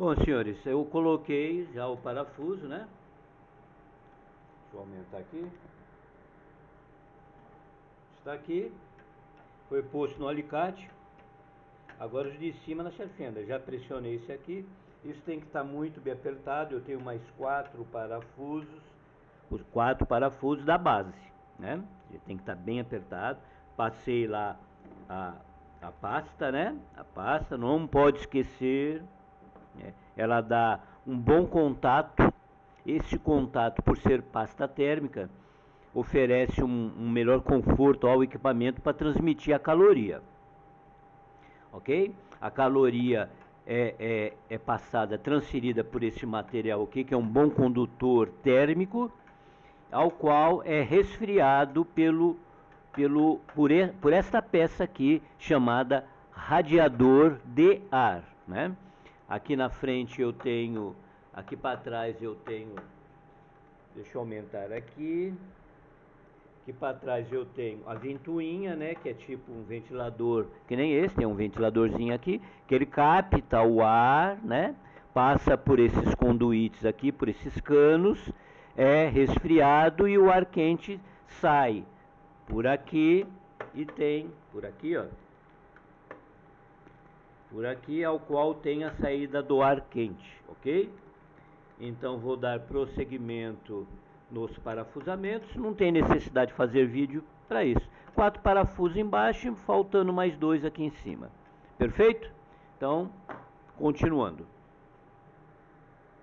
Bom, senhores, eu coloquei já o parafuso, né? Deixa eu aumentar aqui. Está aqui. Foi posto no alicate. Agora os de cima na fenda. Já pressionei esse aqui. Isso tem que estar muito bem apertado. Eu tenho mais quatro parafusos. Os quatro parafusos da base, né? Tem que estar bem apertado. Passei lá a, a pasta, né? A pasta, não pode esquecer. Né? Ela dá um bom contato. Esse contato, por ser pasta térmica, oferece um, um melhor conforto ao equipamento para transmitir a caloria. Ok? A caloria é, é, é, passada, transferida por esse material aqui, que é um bom condutor térmico, ao qual é resfriado pelo, pelo, por, e, por esta peça aqui, chamada radiador de ar. Né? Aqui na frente eu tenho, aqui para trás eu tenho, deixa eu aumentar aqui, Aqui para trás eu tenho a ventoinha, né, que é tipo um ventilador, que nem esse, tem um ventiladorzinho aqui, que ele capta o ar, né, passa por esses conduítes aqui, por esses canos, é resfriado e o ar quente sai por aqui e tem por aqui, ó. Por aqui ao qual tem a saída do ar quente, ok? Então vou dar prosseguimento nos parafusamentos, não tem necessidade de fazer vídeo para isso. Quatro parafusos embaixo, faltando mais dois aqui em cima. Perfeito? Então, continuando.